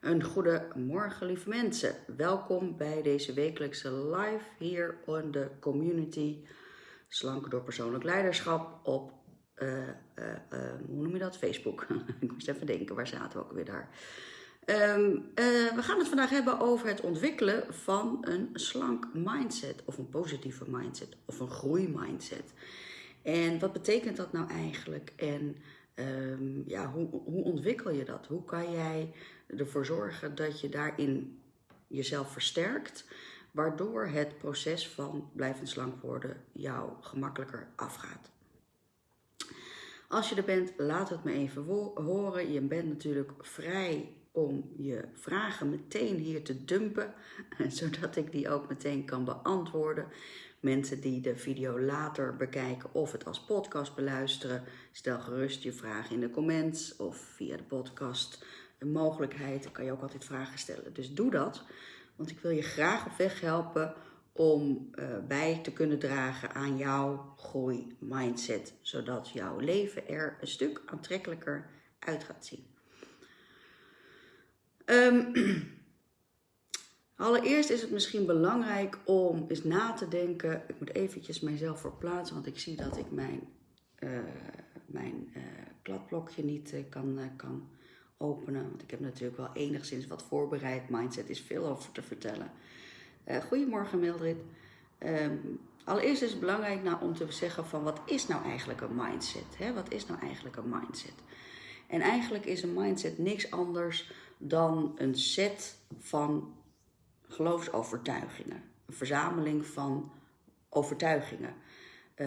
Een goede morgen, lieve mensen. Welkom bij deze wekelijkse live hier on de community Slank door persoonlijk leiderschap op, uh, uh, uh, hoe noem je dat, Facebook. Ik moest even denken, waar zaten we ook weer daar? Um, we gaan het vandaag hebben over het ontwikkelen van een slank mindset of een positieve mindset of een groeimindset. En wat betekent dat nou eigenlijk? En um, ja, hoe, hoe ontwikkel je dat? Hoe kan jij ervoor zorgen dat je daarin jezelf versterkt, waardoor het proces van blijvend slank worden jou gemakkelijker afgaat. Als je er bent, laat het me even horen. Je bent natuurlijk vrij om je vragen meteen hier te dumpen, zodat ik die ook meteen kan beantwoorden. Mensen die de video later bekijken of het als podcast beluisteren, stel gerust je vragen in de comments of via de podcast een mogelijkheid. Dan kan je ook altijd vragen stellen. Dus doe dat, want ik wil je graag op weg helpen om uh, bij te kunnen dragen aan jouw groei mindset, zodat jouw leven er een stuk aantrekkelijker uit gaat zien. Um, allereerst is het misschien belangrijk om eens na te denken. Ik moet eventjes mijzelf verplaatsen, want ik zie dat ik mijn, uh, mijn uh, kladblokje niet kan, kan openen. Want ik heb natuurlijk wel enigszins wat voorbereid. Mindset is veel over te vertellen. Uh, goedemorgen Mildred. Um, allereerst is het belangrijk nou om te zeggen van wat is nou eigenlijk een mindset? Hè? Wat is nou eigenlijk een mindset? En eigenlijk is een mindset niks anders dan een set van geloofsovertuigingen. Een verzameling van overtuigingen. Uh,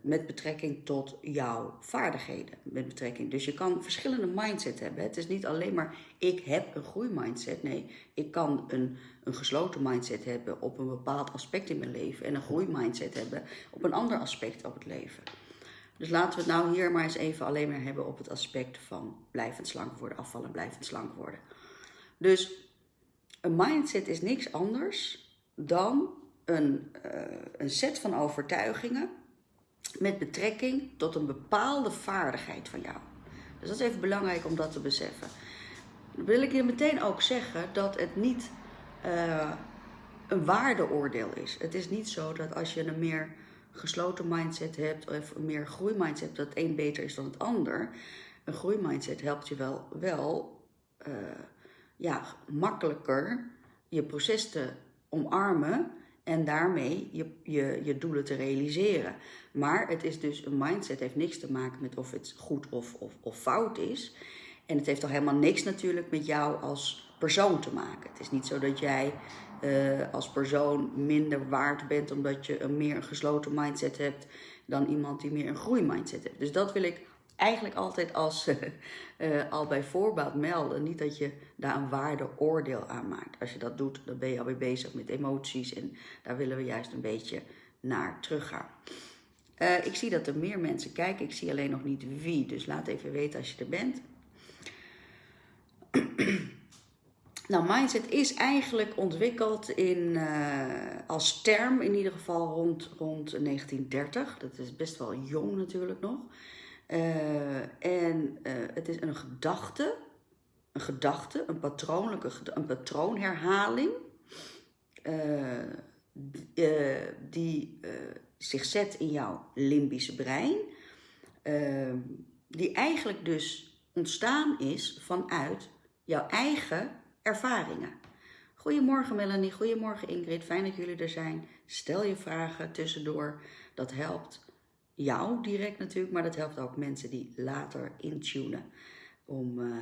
met betrekking tot jouw vaardigheden. Met betrekking. Dus je kan verschillende mindset hebben. Het is niet alleen maar ik heb een groeimindset. Nee, ik kan een, een gesloten mindset hebben op een bepaald aspect in mijn leven. En een groeimindset hebben op een ander aspect op het leven. Dus laten we het nou hier maar eens even alleen maar hebben op het aspect van blijvend slank worden, afvallen, blijvend slank worden. Dus een mindset is niks anders dan een, uh, een set van overtuigingen met betrekking tot een bepaalde vaardigheid van jou. Dus dat is even belangrijk om dat te beseffen. Dan wil ik je meteen ook zeggen dat het niet uh, een waardeoordeel is. Het is niet zo dat als je een meer gesloten mindset hebt of een meer groeimindset, dat het een beter is dan het ander. Een groeimindset helpt je wel, wel uh, ja, makkelijker je proces te omarmen en daarmee je, je, je doelen te realiseren. Maar het is dus een mindset, heeft niks te maken met of het goed of, of, of fout is. En het heeft toch helemaal niks natuurlijk met jou als persoon te maken. Het is niet zo dat jij uh, als persoon minder waard bent omdat je een meer gesloten mindset hebt dan iemand die meer een groeimindset heeft. Dus dat wil ik eigenlijk altijd als, uh, al bij voorbaat melden. Niet dat je daar een waardeoordeel aan maakt. Als je dat doet, dan ben je alweer bezig met emoties. En daar willen we juist een beetje naar teruggaan. Uh, ik zie dat er meer mensen kijken. Ik zie alleen nog niet wie. Dus laat even weten als je er bent. nou, mindset is eigenlijk ontwikkeld in, uh, als term in ieder geval rond, rond 1930. Dat is best wel jong natuurlijk nog. Uh, en uh, het is een gedachte, een gedachte, een patroonlijke, een patroonherhaling, uh, die zich zet in jouw limbische brein, die eigenlijk dus ontstaan is vanuit jouw eigen ervaringen. Goedemorgen Melanie, goedemorgen Ingrid, fijn dat jullie er zijn. Stel je vragen tussendoor, dat helpt jou direct natuurlijk, maar dat helpt ook mensen die later intunen. Om uh,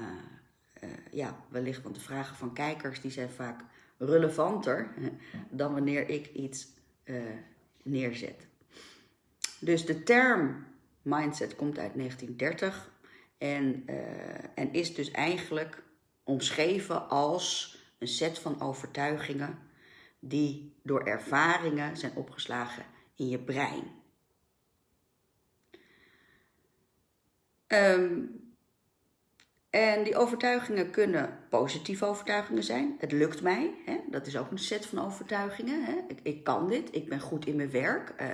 uh, ja, wellicht, want de vragen van kijkers die zijn vaak relevanter dan wanneer ik iets uh, neerzet. Dus de term mindset komt uit 1930 en, en is dus eigenlijk omschreven als een set van overtuigingen die door ervaringen zijn opgeslagen in je brein. Um, En die overtuigingen kunnen positieve overtuigingen zijn. Het lukt mij, hè? dat is ook een set van overtuigingen. Hè? Ik, ik, kan dit, ik ben goed in mijn werk, uh,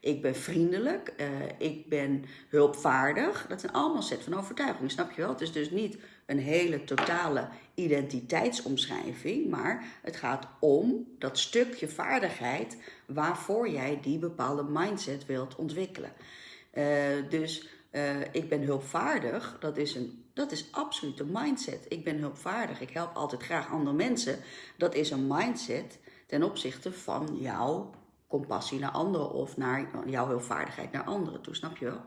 ik ben vriendelijk, uh, ik ben hulpvaardig. Dat zijn allemaal set van overtuigingen, snap je wel? Het is dus niet een hele totale identiteitsomschrijving, maar het gaat om dat stukje vaardigheid waarvoor jij die bepaalde mindset wilt ontwikkelen. Uh, dus ik ben hulpvaardig, dat is een dat is absoluut een mindset. Ik ben hulpvaardig, ik help altijd graag andere mensen. Dat is een mindset ten opzichte van jouw compassie naar anderen of naar jouw hulpvaardigheid naar anderen toe, snap je wel?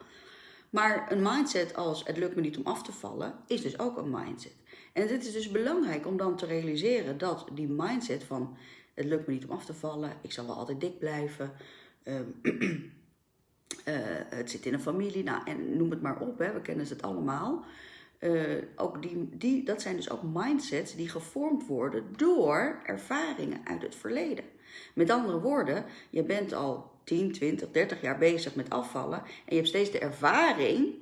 Maar een mindset als het lukt me niet om af te vallen, is dus ook een mindset. En dit is dus belangrijk om dan te realiseren dat die mindset van het lukt me niet om af te vallen, ik zal wel altijd dik blijven, uh, het zit in een familie, nou, en noem het maar op, hè, we kennen het allemaal. Uh, ook die, die, dat zijn dus ook mindsets die gevormd worden door ervaringen uit het verleden. Met andere woorden, je bent al 10, 20, 30 jaar bezig met afvallen en je hebt steeds de ervaring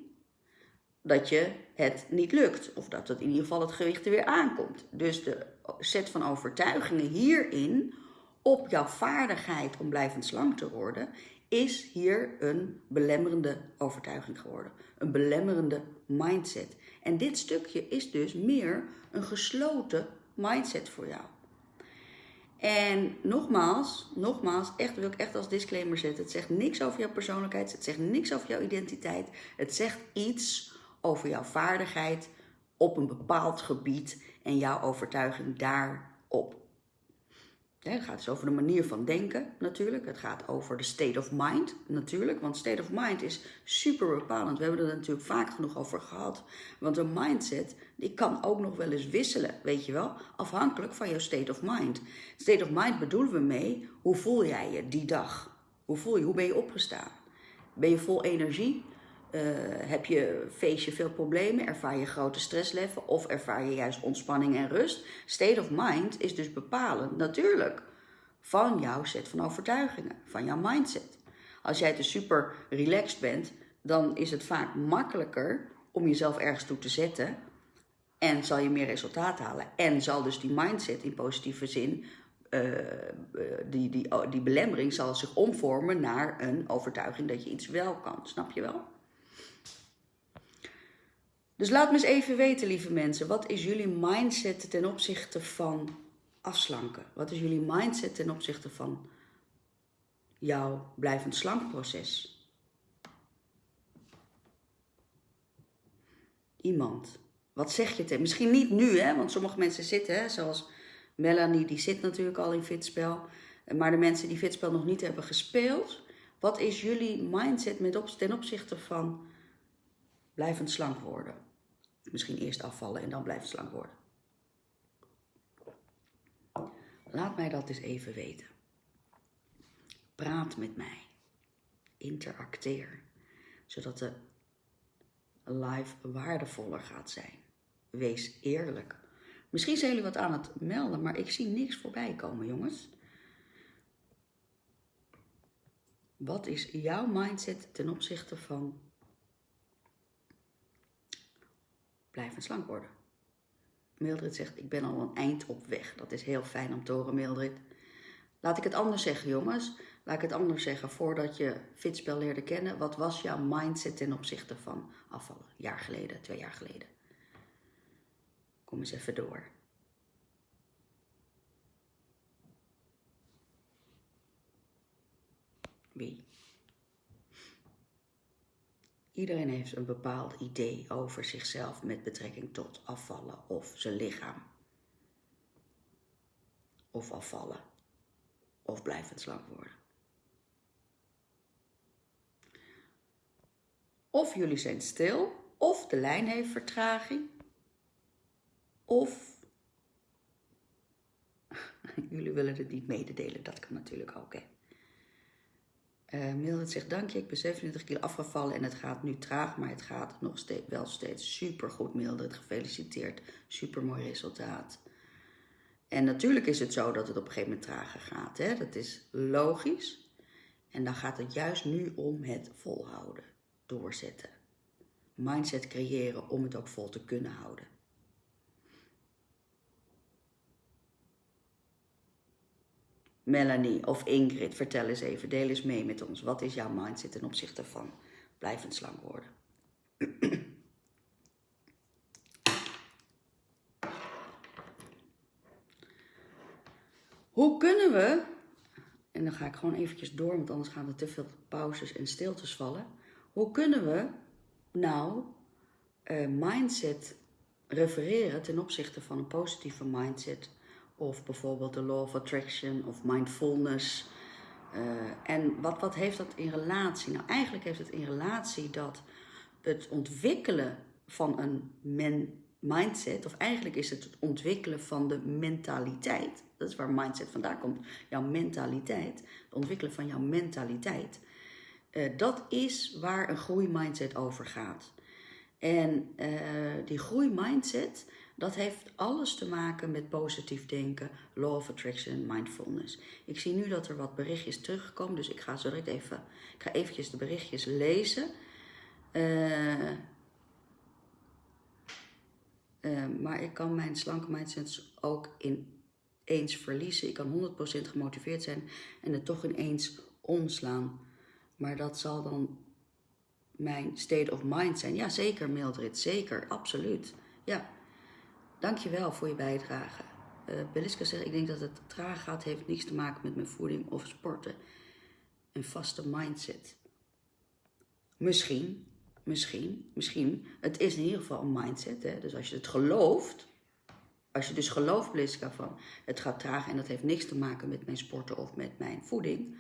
dat je het niet lukt. Of dat het in ieder geval het gewicht er weer aankomt. Dus de set van overtuigingen hierin op jouw vaardigheid om blijvend slank te worden, is hier een belemmerende overtuiging geworden. Een belemmerende mindset. En dit stukje is dus meer een gesloten mindset voor jou. En nogmaals, nogmaals, echt wil ik echt als disclaimer zetten. Het zegt niks over jouw persoonlijkheid, het zegt niks over jouw identiteit. Het zegt iets over jouw vaardigheid op een bepaald gebied en jouw overtuiging daarop. Het gaat dus over de manier van denken natuurlijk. Het gaat over de state of mind natuurlijk. Want state of mind is super bepalend. We hebben er natuurlijk vaak genoeg over gehad. Want een mindset die kan ook nog wel eens wisselen, weet je wel. Afhankelijk van jouw state of mind. State of mind bedoelen we mee, hoe voel jij je die dag? Hoe voel je, hoe ben je opgestaan? Ben je vol energie? Uh, heb je feestje veel problemen? Ervaar je grote stresslevel? Of ervaar je juist ontspanning en rust? State of mind is dus bepalend, natuurlijk, van jouw set van overtuigingen, van jouw mindset. Als jij dus super relaxed bent, dan is het vaak makkelijker om jezelf ergens toe te zetten. En zal je meer resultaat halen. En zal dus die mindset in positieve zin uh, die, die, die belemmering zal zich omvormen naar een overtuiging dat je iets wel kan. Snap je wel? Dus laat me eens even weten, lieve mensen, wat is jullie mindset ten opzichte van afslanken? Wat is jullie mindset ten opzichte van jouw blijvend slankproces? Iemand. Wat zeg je tegen? Misschien niet nu, hè? want sommige mensen zitten, hè? zoals Melanie, die zit natuurlijk al in fitspel. Maar de mensen die fitspel nog niet hebben gespeeld, wat is jullie mindset met ten opzichte van blijvend slank worden? Misschien eerst afvallen en dan blijven slank worden. Laat mij dat eens even weten. Praat met mij. Interacteer. Zodat de live waardevoller gaat zijn. Wees eerlijk. Misschien zijn jullie wat aan het melden, maar ik zie niks voorbij komen, jongens. Wat is jouw mindset ten opzichte van blijven slank worden. Mildred zegt, ik ben al een eind op weg. Dat is heel fijn om te horen, Mildred. Laat ik het anders zeggen, jongens. Laat ik het anders zeggen. Voordat je fitspel leerde kennen, wat was jouw mindset ten opzichte van afvallen? Een jaar geleden, twee jaar geleden. Kom eens even door. Wie? Iedereen heeft een bepaald idee over zichzelf met betrekking tot afvallen of zijn lichaam. Of afvallen. Of blijvend slank worden. Of jullie zijn stil, of de lijn heeft vertraging, of jullie willen het niet mededelen. Dat kan natuurlijk ook, hè. Uh, Mildred zegt, dank je, ik ben 27 kilo afgevallen en het gaat nu traag, maar het gaat nog steeds, wel steeds super goed, Mildred. Gefeliciteerd, super mooi resultaat. En natuurlijk is het zo dat het op een gegeven moment trager gaat, hè? dat is logisch. En dan gaat het juist nu om het volhouden, doorzetten. mindset creëren om het ook vol te kunnen houden. Melanie of Ingrid, vertel eens even, deel eens mee met ons. Wat is jouw mindset ten opzichte van blijvend slank worden? Hoe kunnen we, en dan ga ik gewoon eventjes door, want anders gaan er te veel pauzes en stiltes vallen. Hoe kunnen we nou uh, mindset refereren ten opzichte van een positieve mindset of bijvoorbeeld de law of attraction of mindfulness. Uh, en wat, wat heeft dat in relatie? Nou, eigenlijk heeft het in relatie dat het ontwikkelen van een mindset, of eigenlijk is het het ontwikkelen van de mentaliteit. Dat is waar mindset vandaan komt. Jouw mentaliteit, het ontwikkelen van jouw mentaliteit. Uh, dat is waar een groeimindset over gaat. En uh, die groeimindset, dat heeft alles te maken met positief denken, law of attraction, mindfulness. Ik zie nu dat er wat berichtjes terugkomen, dus ik ga zo direct even, ik ga eventjes de berichtjes lezen. Uh, uh, maar ik kan mijn slanke mindset ook ineens verliezen. Ik kan 100% gemotiveerd zijn en het toch ineens omslaan. Maar dat zal dan mijn state of mind zijn. Ja, zeker Mildred, zeker, absoluut. Ja. Dankjewel voor je bijdrage. Uh, Beliska zegt, ik denk dat het traag gaat, heeft niets te maken met mijn voeding of sporten. Een vaste mindset. Misschien, misschien, misschien. Het is in ieder geval een mindset. Hè? Dus als je het gelooft, als je dus gelooft, Beliska, van het gaat traag en dat heeft niks te maken met mijn sporten of met mijn voeding.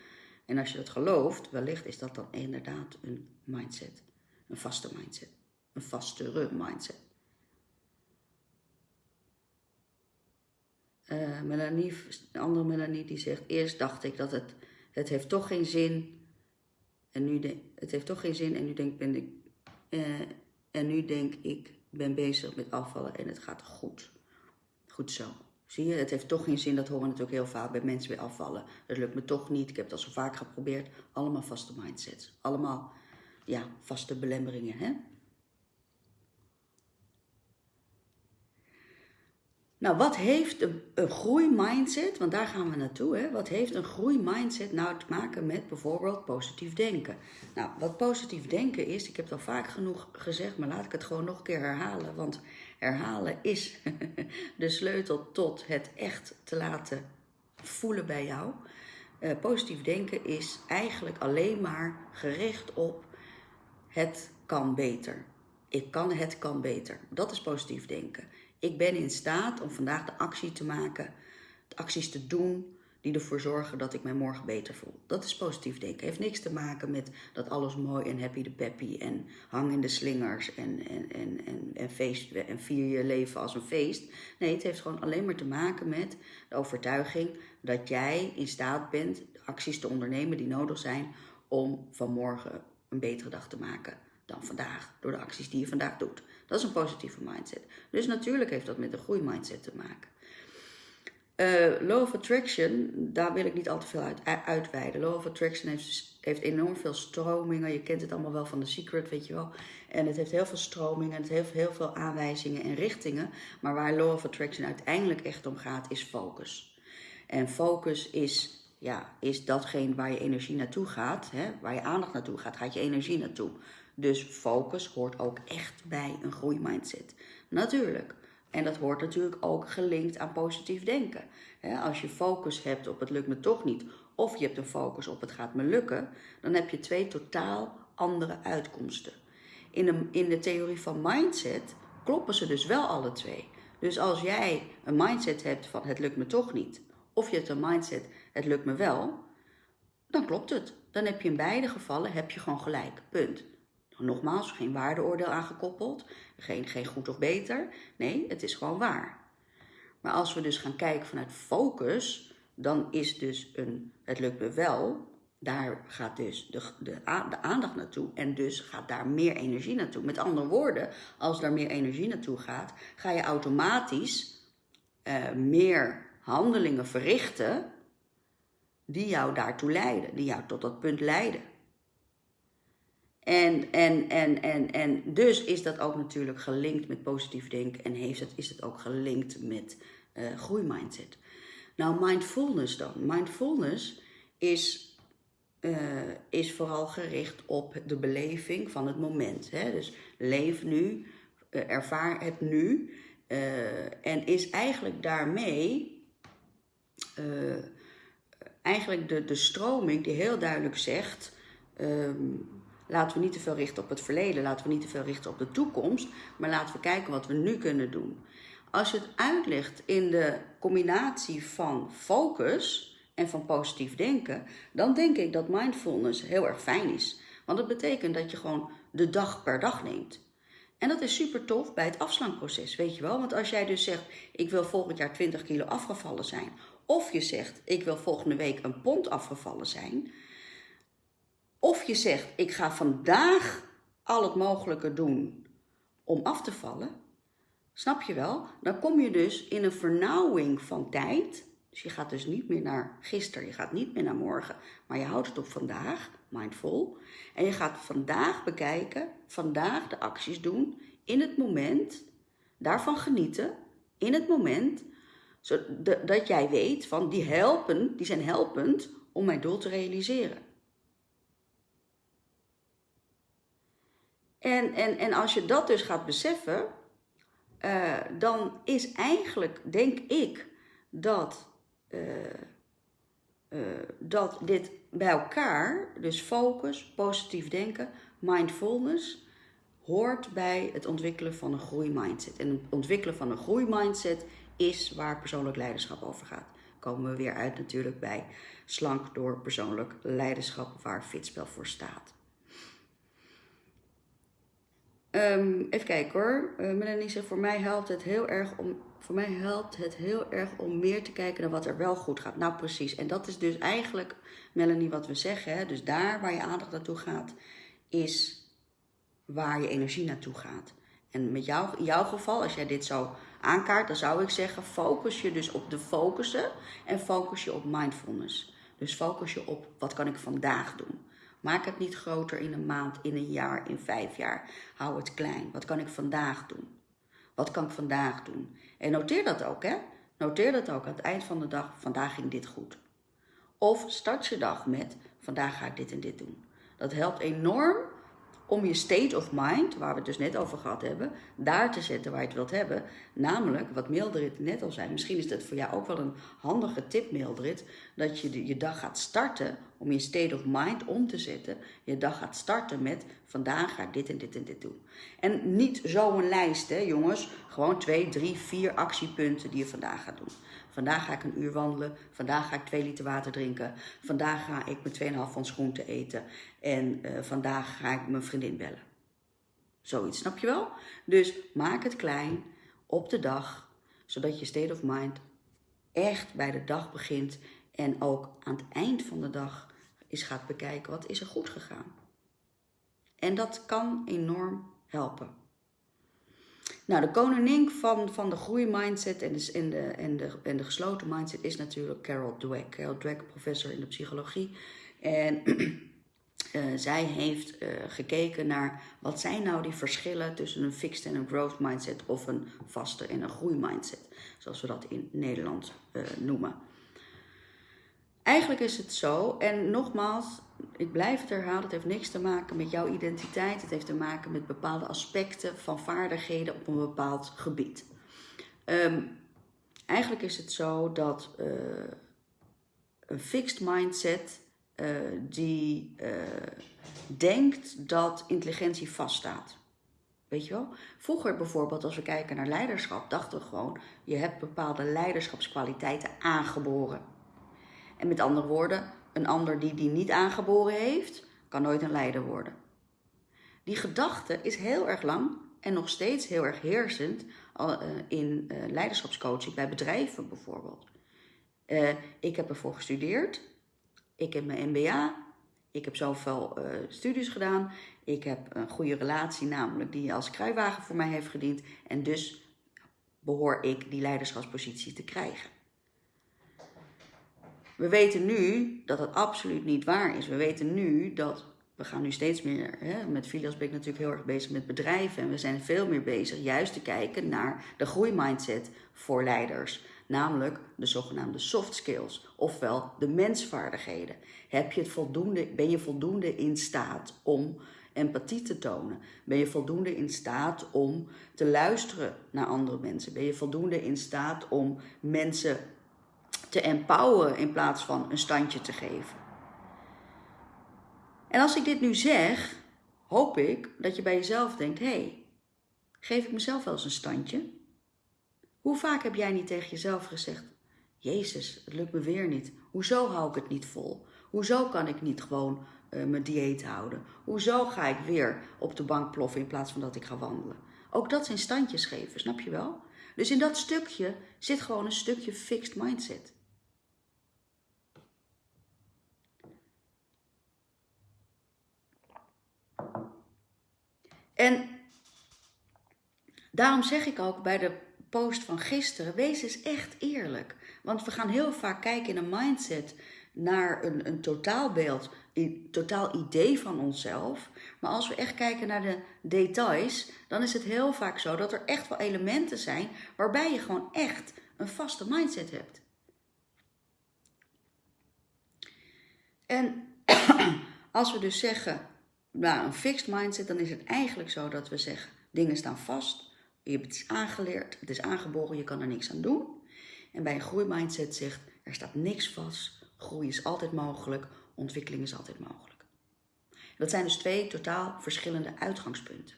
En als je dat gelooft, wellicht is dat dan inderdaad een mindset. Een vaste mindset. Een vastere mindset. Uh, Melanie, een andere Melanie die zegt, eerst dacht ik dat het, het heeft toch geen zin. En nu het heeft toch geen zin en nu denk, ben ik, uh, en nu denk ik, ben bezig met afvallen en het gaat goed. Goed zo. Zie je, het heeft toch geen zin, dat horen we natuurlijk heel vaak bij mensen weer afvallen. Het lukt me toch niet, ik heb al zo vaak geprobeerd. Allemaal vaste mindsets. Allemaal, ja, vaste belemmeringen, hè. Nou, wat heeft een, een groeimindset, want daar gaan we naartoe, hè? wat heeft een groeimindset nou te maken met bijvoorbeeld positief denken? Nou, wat positief denken is, ik heb het al vaak genoeg gezegd, maar laat ik het gewoon nog een keer herhalen, want herhalen is de sleutel tot het echt te laten voelen bij jou. Uh, positief denken is eigenlijk alleen maar gericht op het kan beter. Ik kan, het kan beter. Dat is positief denken. Ik ben in staat om vandaag de actie te maken, de acties te doen die ervoor zorgen dat ik mij morgen beter voel. Dat is positief denken. Heeft niks te maken met dat alles mooi en happy de peppy en hang in de slingers en, en, en, en, en, feest, en vier je leven als een feest. Nee, het heeft gewoon alleen maar te maken met de overtuiging dat jij in staat bent acties te ondernemen die nodig zijn om vanmorgen een betere dag te maken dan vandaag. Door de acties die je vandaag doet. Dat is een positieve mindset. Dus natuurlijk heeft dat met een groeimindset te maken. Uh, law of Attraction, daar wil ik niet al te veel uit, uitweiden. Law of Attraction heeft, heeft enorm veel stromingen. Je kent het allemaal wel van The Secret, weet je wel. En het heeft heel veel stromingen, het heeft heel veel aanwijzingen en richtingen. Maar waar Law of Attraction uiteindelijk echt om gaat, is focus. En focus is, ja, is datgene waar je energie naartoe gaat. Hè? Waar je aandacht naartoe gaat, gaat je energie naartoe. Dus focus hoort ook echt bij een groeimindset. Natuurlijk. En dat hoort natuurlijk ook gelinkt aan positief denken. Als je focus hebt op het lukt me toch niet, of je hebt een focus op het gaat me lukken, dan heb je twee totaal andere uitkomsten. In de, in de theorie van mindset kloppen ze dus wel alle twee. Dus als jij een mindset hebt van het lukt me toch niet, of je hebt een mindset het lukt me wel, dan klopt het. Dan heb je in beide gevallen heb je gewoon gelijk. Punt. Nogmaals, geen waardeoordeel aangekoppeld, geen, geen goed of beter. Nee, het is gewoon waar. Maar als we dus gaan kijken vanuit focus, dan is dus een het lukt me wel, daar gaat dus de, de, de aandacht naartoe en dus gaat daar meer energie naartoe. Met andere woorden, als daar meer energie naartoe gaat, ga je automatisch uh, meer handelingen verrichten die jou daartoe leiden, die jou tot dat punt leiden. En, en, en, en, en dus is dat ook natuurlijk gelinkt met positief denken en heeft het, is het ook gelinkt met uh, groeimindset. Nou, mindfulness dan. Mindfulness is, uh, is vooral gericht op de beleving van het moment. Hè? Dus leef nu, uh, ervaar het nu. en is eigenlijk daarmee eigenlijk de, de stroming die heel duidelijk zegt. Um, laten we niet te veel richten op het verleden, laten we niet te veel richten op de toekomst, maar laten we kijken wat we nu kunnen doen. Als je het uitlegt in de combinatie van focus en van positief denken, dan denk ik dat mindfulness heel erg fijn is. Want dat betekent dat je gewoon de dag per dag neemt. En dat is super tof bij het afslankproces, weet je wel. Want als jij dus zegt, ik wil volgend jaar 20 kilo afgevallen zijn. Of je zegt, ik wil volgende week een pond afgevallen zijn. Of je zegt, ik ga vandaag al het mogelijke doen om af te vallen. Snap je wel? Dan kom je dus in een vernauwing van tijd. Dus je gaat dus niet meer naar gisteren, je gaat niet meer naar morgen, maar je houdt het op vandaag, mindful. En je gaat vandaag bekijken, vandaag de acties doen, in het moment, daarvan genieten, in het moment, zodat jij weet van die helpen, die zijn helpend om mijn doel te realiseren. En, en, en als je dat dus gaat beseffen, uh, dan is eigenlijk, denk ik, dat, uh, uh, dat dit bij elkaar, dus focus, positief denken, mindfulness, hoort bij het ontwikkelen van een groeimindset. En het ontwikkelen van een groeimindset is waar persoonlijk leiderschap over gaat. Komen we weer uit natuurlijk bij slank door persoonlijk leiderschap, waar Fitspel voor staat. Um, even kijken hoor. Uh, Melanie zegt, voor mij helpt het heel erg om. Voor mij helpt het heel erg om meer te kijken naar wat er wel goed gaat. Nou, precies. En dat is dus eigenlijk, Melanie, wat we zeggen. Dus daar waar je aandacht naartoe gaat, is waar je energie naartoe gaat. En met jou, in jouw geval, als jij dit zo aankaart, dan zou ik zeggen: focus je dus op de focussen en focus je op mindfulness. Dus focus je op wat kan ik vandaag doen. Maak het niet groter in een maand, in een jaar, in vijf jaar. Hou het klein. Wat kan ik vandaag doen? Wat kan ik vandaag doen? En noteer dat ook, hè? Noteer dat ook aan het eind van de dag. Vandaag ging dit goed. Of start je dag met: vandaag ga ik dit en dit doen. Dat helpt enorm om je state of mind, waar we het dus net over gehad hebben, daar te zetten waar je het wilt hebben. Namelijk, wat Mildred net al zei, misschien is dat voor jou ook wel een handige tip, Mildred, dat je je dag gaat starten om je state of mind om te zetten. Je dag gaat starten met, vandaag ga ik dit en dit en dit doen. En niet zo'n lijst, hè jongens. Gewoon twee, drie, vier actiepunten die je vandaag gaat doen. Vandaag ga ik een uur wandelen. Vandaag ga ik twee liter water drinken. Vandaag ga ik mijn 2,5 van schoen eten. En uh, vandaag ga ik mijn vriendin bellen. Zoiets, snap je wel? Dus maak het klein op de dag, zodat je state of mind echt bij de dag begint. En ook aan het eind van de dag eens gaat bekijken wat is er goed gegaan. En dat kan enorm helpen. Nou, de koningin van, van de groeimindset en de, en, de, en, de, en de gesloten mindset is natuurlijk Carol Dweck. Carol Dweck, professor in de psychologie. En uh, zij heeft uh, gekeken naar wat zijn nou die verschillen tussen een fixed en een growth mindset of een vaste en een groeimindset. Zoals we dat in Nederland uh, noemen. Eigenlijk is het zo, en nogmaals, ik blijf het herhalen, het heeft niks te maken met jouw identiteit. Het heeft te maken met bepaalde aspecten van vaardigheden op een bepaald gebied. Um, eigenlijk is het zo dat uh, een fixed mindset uh, die uh, denkt dat intelligentie vaststaat. Weet je wel? Vroeger bijvoorbeeld, als we kijken naar leiderschap, dachten we gewoon: je hebt bepaalde leiderschapskwaliteiten aangeboren. En met andere woorden, een ander die die niet aangeboren heeft, kan nooit een leider worden. Die gedachte is heel erg lang en nog steeds heel erg heersend eh, in eh, leiderschapscoaching bij bedrijven bijvoorbeeld. Uh, ik heb ervoor gestudeerd, ik heb mijn MBA, ik heb zoveel studies gedaan, ik heb een goede relatie, namelijk die als kruiwagen voor mij heeft gediend en dus behoor ik die leiderschapspositie te krijgen. We weten nu dat het absoluut niet waar is. We weten nu dat we gaan nu steeds meer, hè, met Filias ben ik natuurlijk heel erg bezig met bedrijven. En we zijn veel meer bezig juist te kijken naar de groeimindset voor leiders. Namelijk de zogenaamde soft skills, ofwel de mensvaardigheden. Heb je het voldoende, ben je voldoende in staat om empathie te tonen? Ben je voldoende in staat om te luisteren naar andere mensen? Ben je voldoende in staat om mensen te empoweren in plaats van een standje te geven? En als ik dit nu zeg, hoop ik dat je bij jezelf denkt: hé, hey, geef ik mezelf wel eens een standje? Hoe vaak heb jij niet tegen jezelf gezegd: Jezus, het lukt me weer niet. Hoezo hou ik het niet vol? Hoezo kan ik niet gewoon uh, mijn dieet houden? Hoezo ga ik weer op de bank ploffen in plaats van dat ik ga wandelen? Ook dat zijn standjes geven, snap je wel? Dus in dat stukje zit gewoon een stukje fixed mindset. En daarom zeg ik ook bij de post van gisteren, wees eens echt eerlijk. Want we gaan heel vaak kijken in een mindset naar een, een totaalbeeld, een totaal idee van onszelf. Maar als we echt kijken naar de details, dan is het heel vaak zo dat er echt wel elementen zijn waarbij je gewoon echt een vaste mindset hebt. En als we dus zeggen, nou, een fixed mindset, dan is het eigenlijk zo dat we zeggen, dingen staan vast. Je hebt iets aangeleerd, het is aangeboren, je kan er niks aan doen. En bij een groeimindset zegt, er staat niks vast, groei is altijd mogelijk, ontwikkeling is altijd mogelijk. Dat zijn dus twee totaal verschillende uitgangspunten.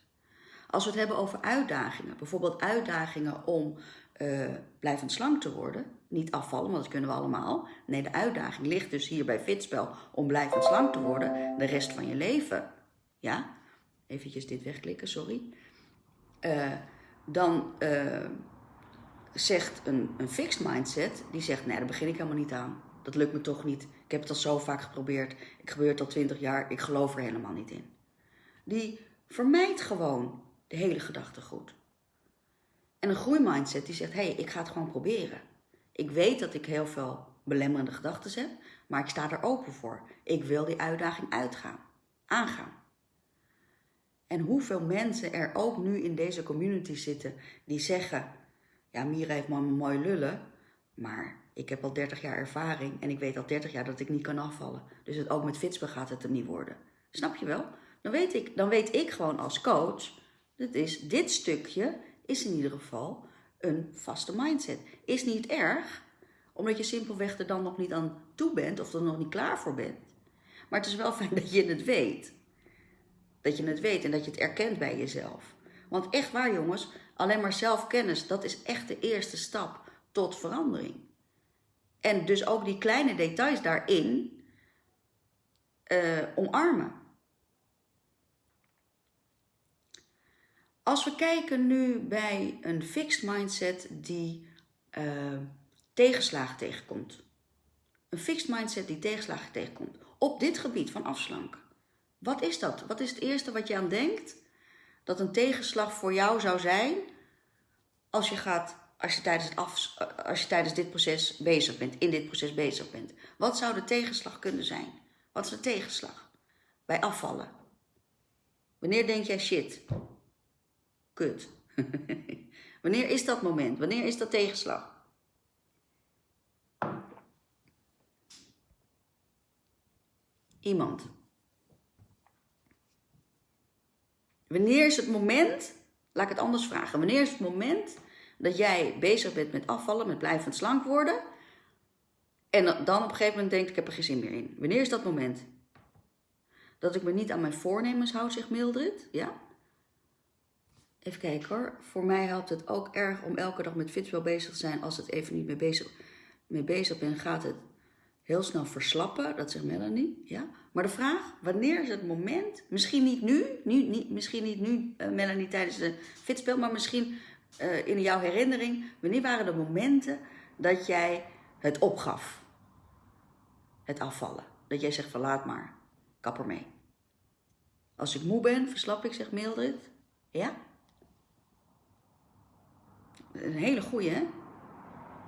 Als we het hebben over uitdagingen, bijvoorbeeld uitdagingen om uh, blijvend slank te worden, niet afvallen, want dat kunnen we allemaal. Nee, de uitdaging ligt dus hier bij Fitspel om blijvend slank te worden de rest van je leven. Ja, eventjes dit wegklikken, sorry. Uh, dan uh, zegt een, een fixed mindset, die zegt, nee, daar begin ik helemaal niet aan. Dat lukt me toch niet. Ik heb het al zo vaak geprobeerd. Ik gebeurt al twintig jaar. Ik geloof er helemaal niet in. Die vermijdt gewoon de hele gedachte goed. En een groeimindset die zegt, hé, hey, ik ga het gewoon proberen. Ik weet dat ik heel veel belemmerende gedachten heb, maar ik sta er open voor. Ik wil die uitdaging uitgaan, aangaan. En hoeveel mensen er ook nu in deze community zitten die zeggen: Ja, Mira heeft maar mooi lullen, maar ik heb al 30 jaar ervaring en ik weet al 30 jaar dat ik niet kan afvallen. Dus het, ook met Fitsbe gaat het er niet worden. Snap je wel? Dan weet ik, dan weet ik gewoon als coach: dat is, dit stukje is in ieder geval een vaste mindset. Is niet erg, omdat je simpelweg er dan nog niet aan toe bent of er nog niet klaar voor bent. Maar het is wel fijn dat je het weet. Dat je het weet en dat je het erkent bij jezelf. Want echt waar jongens, alleen maar zelfkennis, dat is echt de eerste stap tot verandering. En dus ook die kleine details daarin uh, omarmen. Als we kijken nu bij een fixed mindset die uh, tegenslagen tegenkomt. Een fixed mindset die tegenslagen tegenkomt. Op dit gebied van afslanken. Wat is dat? Wat is het eerste wat je aan denkt dat een tegenslag voor jou zou zijn als je, gaat, als je, tijdens, het als je tijdens dit proces bezig bent, in dit proces bezig bent? Wat zou de tegenslag kunnen zijn? Wat is de tegenslag bij afvallen? Wanneer denk jij shit? Kut. Wanneer is dat moment? Wanneer is dat tegenslag? Iemand. Wanneer is het moment, laat ik het anders vragen, wanneer is het moment dat jij bezig bent met afvallen, met blijvend slank worden, en dan op een gegeven moment denkt, ik heb er geen zin meer in. Wanneer is dat moment? Dat ik me niet aan mijn voornemens houd, zegt Mildred, ja? Even kijken hoor. Voor mij helpt het ook erg om elke dag met Fitwell bezig te zijn. Als het even niet mee bezig, mee bezig ben, gaat het heel snel verslappen. Dat zegt Melanie, ja? Maar de vraag, wanneer is het moment, misschien niet nu, nu niet, misschien niet nu, uh, Melanie, tijdens de fitspel, maar misschien uh, in jouw herinnering, wanneer waren de momenten dat jij het opgaf? Het afvallen. Dat jij zegt van laat maar, kap mee. Als ik moe ben, verslap ik, zegt Mildred. Ja? Een hele goeie, hè?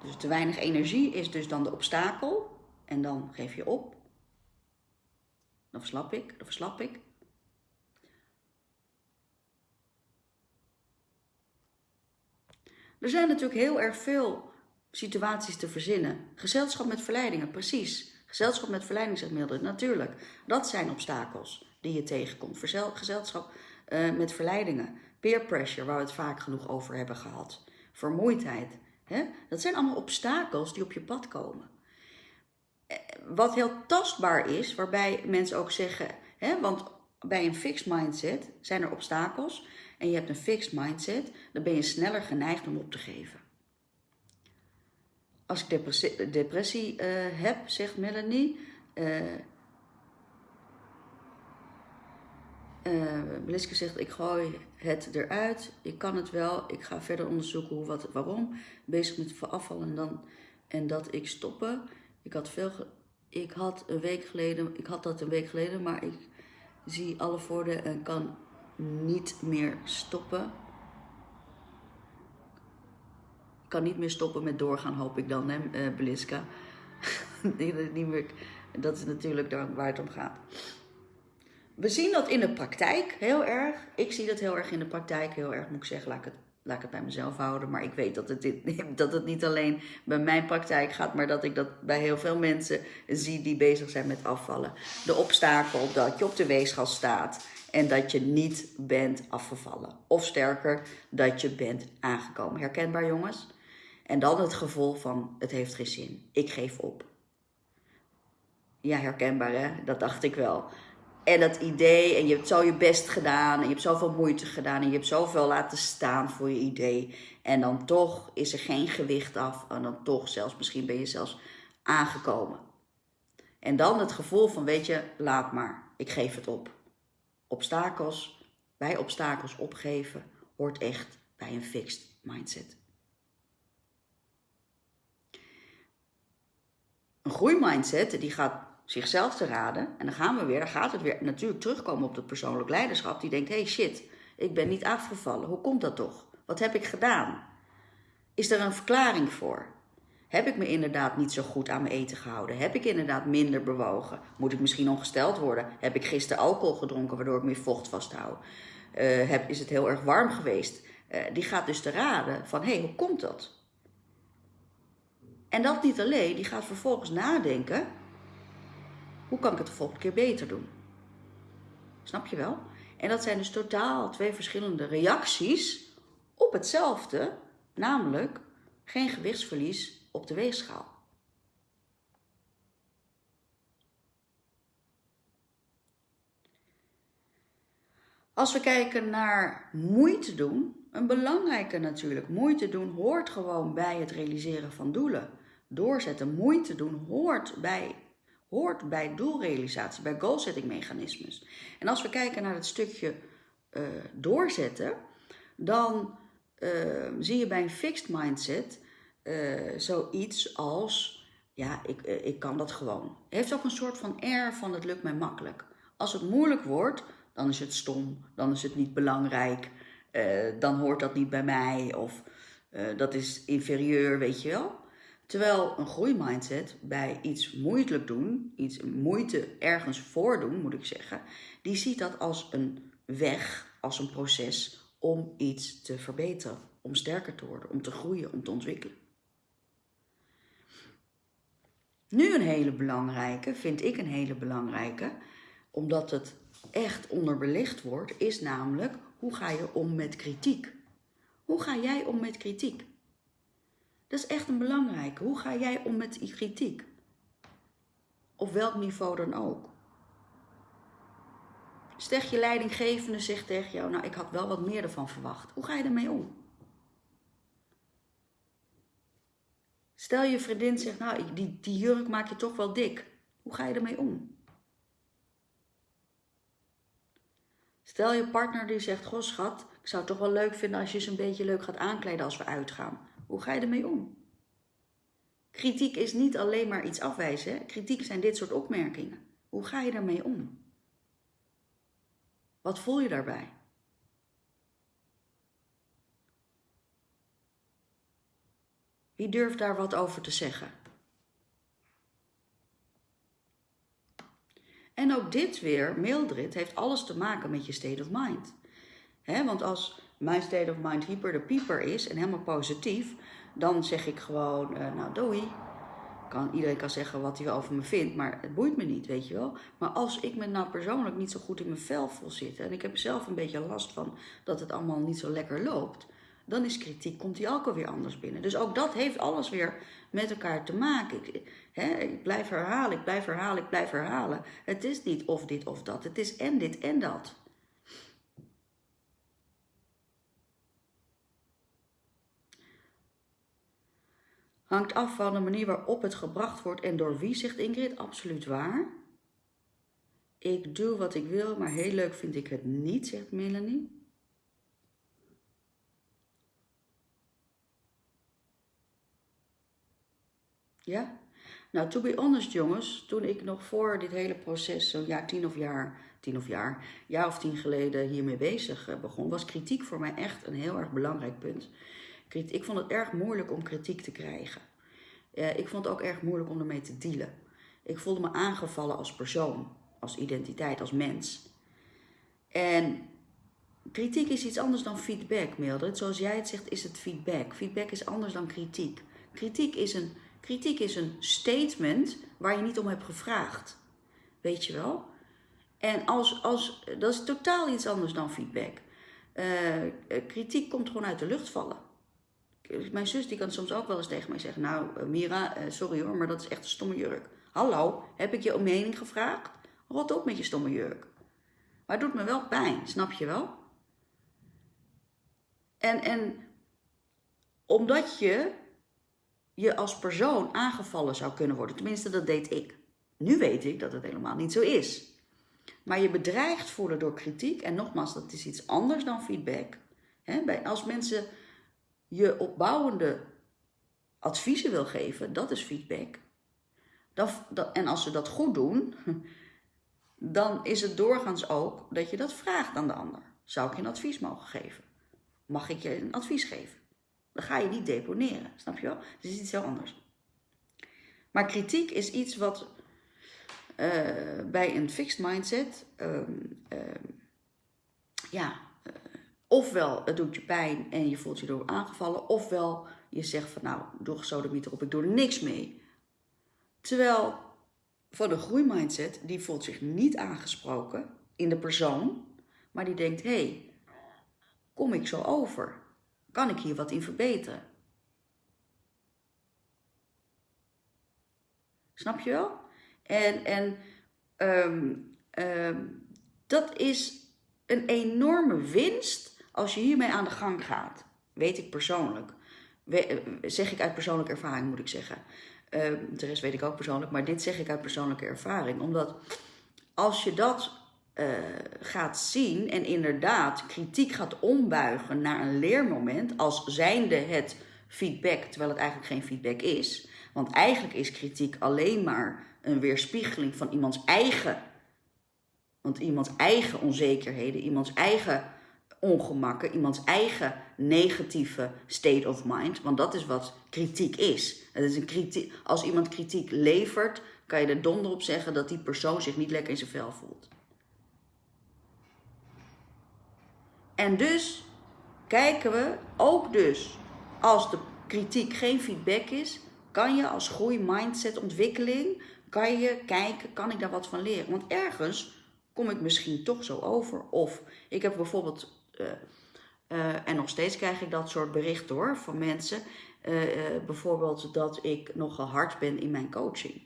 Dus te weinig energie is dus dan de obstakel. En dan geef je op. dan verslap ik, dan verslap ik. Er zijn natuurlijk heel erg veel situaties te verzinnen. Gezelschap met verleidingen, precies. Gezelschap met verleiding, zegt Mildred, natuurlijk. Dat zijn obstakels die je tegenkomt. Gezelschap uh, met verleidingen. Peer pressure, waar we het vaak genoeg over hebben gehad. Vermoeidheid. Hè? Dat zijn allemaal obstakels die op je pad komen. Eh, wat heel tastbaar is, waarbij mensen ook zeggen, hè, want bij een fixed mindset zijn er obstakels en je hebt een fixed mindset, dan ben je sneller geneigd om op te geven. Als ik depressie, uh, heb, zegt Melanie, uh, uh, zegt, ik gooi het eruit, ik kan het wel, ik ga verder onderzoeken hoe, wat, waarom. Bezig met afval en, dan, en dat ik stoppen. Ik had, veel, ik had een week geleden, ik had dat een week geleden, maar ik zie alle voordelen en kan niet meer stoppen. Ik kan niet meer stoppen met doorgaan, hoop ik dan, hè, uh, Beliska. niet meer, dat is natuurlijk waar het om gaat. We zien dat in de praktijk heel erg. Ik zie dat heel erg in de praktijk, heel erg moet ik zeggen. Laat ik het, laat ik het bij mezelf houden. Maar ik weet dat het, dat het niet alleen bij mijn praktijk gaat, maar dat ik dat bij heel veel mensen zie die bezig zijn met afvallen. De obstakel dat je op de weegschaal staat en dat je niet bent afgevallen. Of sterker, dat je bent aangekomen. Herkenbaar jongens? En dan het gevoel van het heeft geen zin. Ik geef op. Ja, herkenbaar hè? Dat dacht ik wel. En dat idee, en je hebt zo je best gedaan, en je hebt zoveel moeite gedaan, en je hebt zoveel laten staan voor je idee. En dan toch is er geen gewicht af, en dan toch zelfs, misschien ben je zelfs aangekomen. En dan het gevoel van, weet je, laat maar, ik geef het op. Obstakels, bij obstakels opgeven, hoort echt bij een fixed mindset. Een groeimindset die gaat zichzelf te raden. En dan gaan we weer, dan gaat het weer natuurlijk terugkomen op het persoonlijk leiderschap. Die denkt, hey shit, ik ben niet afgevallen. Hoe komt dat toch? Wat heb ik gedaan? Is er een verklaring voor? Heb ik me inderdaad niet zo goed aan mijn eten gehouden? Heb ik inderdaad minder bewogen? Moet ik misschien ongesteld worden? Heb ik gisteren alcohol gedronken waardoor ik meer vocht vasthoud? Uh, heb, is het heel erg warm geweest? Uh, die gaat dus te raden van, hé, hey, hoe komt dat? En dat niet alleen, die gaat vervolgens nadenken hoe kan ik het de volgende keer beter doen? Snap je wel? En dat zijn dus totaal twee verschillende reacties op hetzelfde, namelijk geen gewichtsverlies op de weegschaal. Als we kijken naar moeite doen, een belangrijke natuurlijk, moeite doen hoort gewoon bij het realiseren van doelen. Doorzetten, moeite doen hoort bij hoort bij doelrealisatie, bij goalsetting mechanismes. En als we kijken naar het stukje uh, doorzetten, dan uh, zie je bij een fixed mindset uh, zoiets als, ja, ik, ik kan dat gewoon. Heeft ook een soort van air van het lukt mij makkelijk. Als het moeilijk wordt, dan is het stom, dan is het niet belangrijk, dan hoort dat niet bij mij of dat is inferieur, weet je wel. Terwijl een groeimindset bij iets moeilijk doen, iets moeite ergens voordoen, moet ik zeggen, die ziet dat als een weg, als een proces om iets te verbeteren, om sterker te worden, om te groeien, om te ontwikkelen. Nu een hele belangrijke, vind ik een hele belangrijke, omdat het echt onderbelicht wordt, is namelijk hoe ga je om met kritiek? Hoe ga jij om met kritiek? Dat is echt een belangrijke. Hoe ga jij om met die kritiek? Op welk niveau dan ook. Stel je leidinggevende zegt tegen jou, nou ik had wel wat meer ervan verwacht. Hoe ga je ermee om? Stel je vriendin zegt, nou die, die jurk maak je toch wel dik. Hoe ga je ermee om? Stel je partner die zegt, goh schat, ik zou het toch wel leuk vinden als je ze een beetje leuk gaat aankleden als we uitgaan. Hoe ga je ermee om? Kritiek is niet alleen maar iets afwijzen. Kritiek zijn dit soort opmerkingen. Hoe ga je daarmee om? Wat voel je daarbij? Wie durft daar wat over te zeggen? En ook dit weer, Mildred, heeft alles te maken met je state of mind. Hè, want als mijn state of mind hyper de pieper is en helemaal positief, dan zeg ik gewoon, uh, nou doei. Kan, iedereen kan zeggen wat hij over me vindt, maar het boeit me niet, weet je wel. Maar als ik me nou persoonlijk niet zo goed in mijn vel voel zitten en ik heb zelf een beetje last van dat het allemaal niet zo lekker loopt, dan is kritiek, komt die ook alweer anders binnen. Dus ook dat heeft alles weer met elkaar te maken. Ik, hè, ik blijf herhalen, ik blijf herhalen, ik blijf herhalen. Het is niet of dit of dat, het is en dit en dat. Hangt af van de manier waarop het gebracht wordt en door wie, zegt Ingrid. Absoluut waar. Ik doe wat ik wil, maar heel leuk vind ik het niet, zegt Melanie. Ja? Nou, to be honest jongens, toen ik nog voor dit hele proces, zo'n jaar, tien of jaar, tien of jaar, jaar of tien geleden hiermee bezig eh, begon, was kritiek voor mij echt een heel erg belangrijk punt. Ik vond het erg moeilijk om kritiek te krijgen. Uh, ik vond het ook erg moeilijk om ermee te dealen. Ik voelde me aangevallen als persoon, als identiteit, als mens. En kritiek is iets anders dan feedback, Mildred. Zoals jij het zegt, is het feedback. Feedback is anders dan kritiek. Kritiek is een Kritiek is een statement waar je niet om hebt gevraagd. Weet je wel? En als, als, dat is totaal iets anders dan feedback. Uh, kritiek komt gewoon uit de lucht vallen. Mijn zus die kan soms ook wel eens tegen mij zeggen: Nou, uh, Mira, uh, sorry hoor, maar dat is echt een stomme jurk. Hallo, heb ik je om mening gevraagd? Rot op met je stomme jurk. Maar het doet me wel pijn, snap je wel? En, en omdat je je als persoon aangevallen zou kunnen worden. Tenminste, dat deed ik. Nu weet ik dat het helemaal niet zo is. Maar je bedreigd voelen door kritiek, en nogmaals, dat is iets anders dan feedback. als mensen je opbouwende adviezen wil geven, dat is feedback. en als ze dat goed doen, dan is het doorgaans ook dat je dat vraagt aan de ander. Zou ik je een advies mogen geven? Mag ik je een advies geven? Dan ga je niet deponeren, snap je wel? Het is iets heel anders. Maar kritiek is iets wat uh, bij een fixed mindset, um, um, ja, ofwel het doet je pijn en je voelt je door aangevallen, ofwel je zegt van nou, doe gesodemiet erop, ik doe er niks mee. Terwijl van een groeimindset, die voelt zich niet aangesproken in de persoon, maar die denkt, hé, hey, kom ik zo over? Kan ik hier wat in verbeteren? Snap je wel? En, en um, um, dat is een enorme winst als je hiermee aan de gang gaat. Weet ik persoonlijk. We, zeg ik uit persoonlijke ervaring, moet ik zeggen. Um, de rest weet ik ook persoonlijk, maar dit zeg ik uit persoonlijke ervaring. Omdat als je dat uh, gaat zien en inderdaad kritiek gaat ombuigen naar een leermoment als zijnde het feedback, terwijl het eigenlijk geen feedback is. Want eigenlijk is kritiek alleen maar een weerspiegeling van iemands eigen, want iemands eigen onzekerheden, iemands eigen ongemakken, iemands eigen negatieve state of mind. Want dat is wat kritiek is. Het is een kritiek, als iemand kritiek levert, kan je er donder op zeggen dat die persoon zich niet lekker in zijn vel voelt. En dus kijken we ook dus, als de kritiek geen feedback is, kan je als groei mindset ontwikkeling, kan je kijken, kan ik daar wat van leren? Want ergens kom ik misschien toch zo over. Of ik heb bijvoorbeeld, uh, uh, en nog steeds krijg ik dat soort berichten hoor, van mensen. Uh, bijvoorbeeld dat ik nogal hard ben in mijn coaching.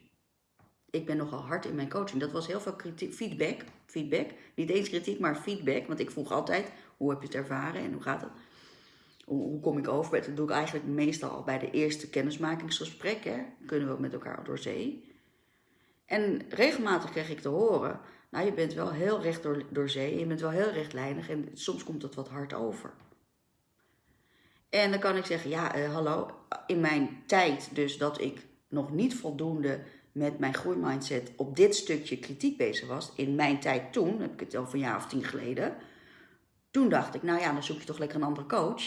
Ik ben nogal hard in mijn coaching. Dat was heel veel feedback, feedback. Niet eens kritiek, maar feedback. Want ik vroeg altijd, hoe heb je het ervaren en hoe gaat het? Hoe, kom ik over? Dat doe ik eigenlijk meestal al bij de eerste kennismakingsgesprek. Kunnen we met elkaar door zee. En regelmatig kreeg ik te horen, nou je bent wel heel recht door, door zee, je bent wel heel rechtlijnig en soms komt dat wat hard over. En dan kan ik zeggen, ja uh, hallo, in mijn tijd dus dat ik nog niet voldoende met mijn groeimindset op dit stukje kritiek bezig was, in mijn tijd toen, heb ik het van een jaar of tien geleden, toen dacht ik, nou ja, dan zoek je toch lekker een andere coach.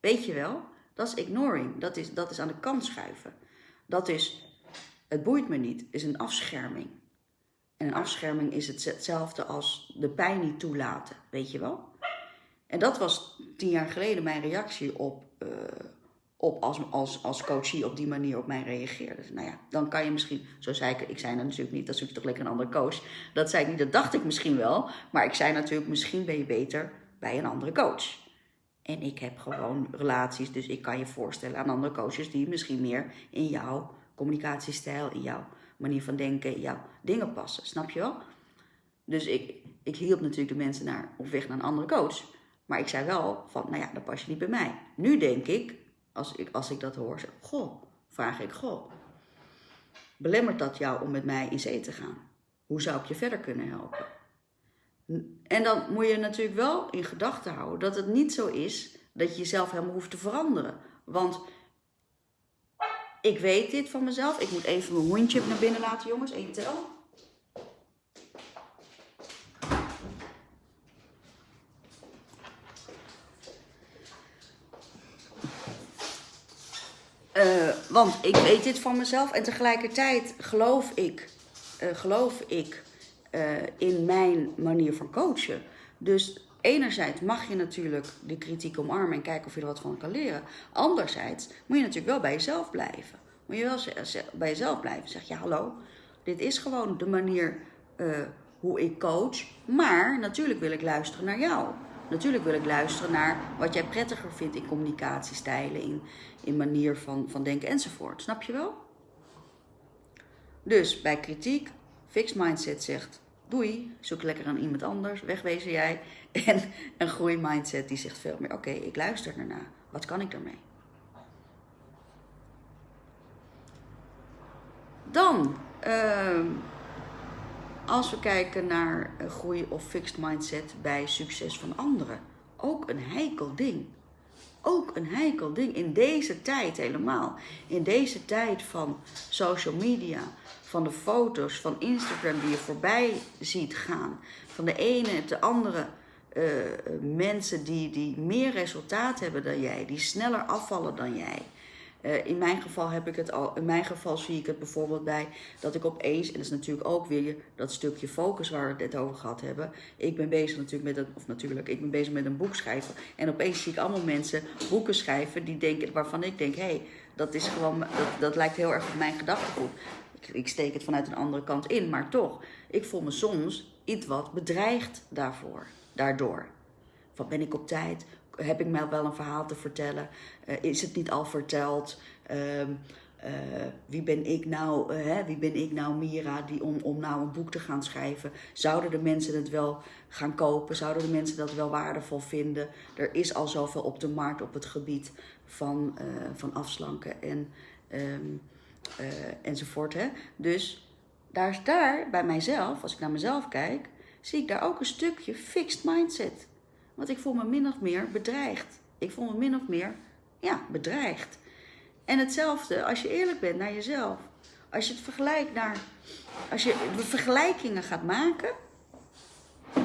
Weet je wel, dat is ignoring. Dat is, dat is aan de kant schuiven. Dat is, het boeit me niet, is een afscherming. En een afscherming is het hetzelfde als de pijn niet toelaten, weet je wel? En dat was tien jaar geleden mijn reactie op, uh, op als, als, als coachie op die manier op mij reageerde. Nou ja, dan kan je misschien, zo zei ik, ik zei dat natuurlijk niet, dat zoek je toch lekker een andere coach. Dat zei ik niet, dat dacht ik misschien wel. Maar ik zei natuurlijk, misschien ben je beter bij een andere coach. En ik heb gewoon relaties, dus ik kan je voorstellen aan andere coaches die misschien meer in jouw communicatiestijl, in jouw manier van denken, jouw dingen passen. Snap je wel? Dus ik, ik hielp natuurlijk de mensen naar, op weg naar een andere coach. Maar ik zei wel van, nou ja, dat pas je niet bij mij. Nu denk ik, als ik, als ik dat hoor, zeg, goh, vraag ik, goh, belemmert dat jou om met mij in zee te gaan? Hoe zou ik je verder kunnen helpen? En dan moet je natuurlijk wel in gedachten houden dat het niet zo is dat je jezelf helemaal hoeft te veranderen. Want ik weet dit van mezelf. Ik moet even mijn hondje naar binnen laten, jongens. Eén tel. Uh, want ik weet dit van mezelf en tegelijkertijd geloof ik, uh, geloof ik uh, in mijn manier van coachen. Dus enerzijds mag je natuurlijk de kritiek omarmen en kijken of je er wat van kan leren. Anderzijds moet je natuurlijk wel bij jezelf blijven. Moet je wel bij jezelf blijven. Zeg je, hallo, dit is gewoon de manier hoe ik coach. Maar natuurlijk wil ik luisteren naar jou. Natuurlijk wil ik luisteren naar wat jij prettiger vindt in communicatiestijlen, in, in manier van, van denken enzovoort. Snap je wel? Dus bij kritiek, fixed mindset zegt doei, zoek lekker aan iemand anders, wegwezen jij. En een groei mindset die zegt veel meer, oké, ik luister ernaar. Wat kan ik daarmee? Dan, uh, als we kijken naar groei of fixed mindset bij succes van anderen, ook een heikel ding. Ook een heikel ding in deze tijd helemaal. In deze tijd van social media, van de foto's van Instagram die je voorbij ziet gaan, van de ene en de andere uh, mensen die, die meer resultaat hebben dan jij, die sneller afvallen dan jij. Uh, in mijn geval heb ik het al, in mijn geval zie ik het bijvoorbeeld bij dat ik opeens, en dat is natuurlijk ook weer dat stukje focus waar we het net over gehad hebben. Ik ben bezig natuurlijk met een, of natuurlijk, ik ben bezig met een boek schrijven. En opeens zie ik allemaal mensen boeken schrijven die denken, waarvan ik denk, hé, hey, dat is gewoon, dat, dat lijkt heel erg op mijn gedachtegoed. Ik, steek het vanuit een andere kant in, maar toch, ik voel me soms iets wat bedreigd daarvoor, daardoor. Van ben ik op tijd? heb ik mij wel een verhaal te vertellen? Uh, is het niet al verteld? Uh, uh, wie ben ik nou, uh, hè? wie ben ik nou, Mira, die om, om nou een boek te gaan schrijven? Zouden de mensen het wel gaan kopen? Zouden de mensen dat wel waardevol vinden? Er is al zoveel op de markt op het gebied van, van afslanken en, um, enzovoort. Hè? Dus daar daar bij mijzelf, als ik naar mezelf kijk, zie ik daar ook een stukje fixed mindset. Want ik voel me min of meer bedreigd. Ik voel me min of meer, ja, bedreigd. En hetzelfde als je eerlijk bent naar jezelf. Als je het vergelijkt naar. Als je vergelijkingen gaat maken.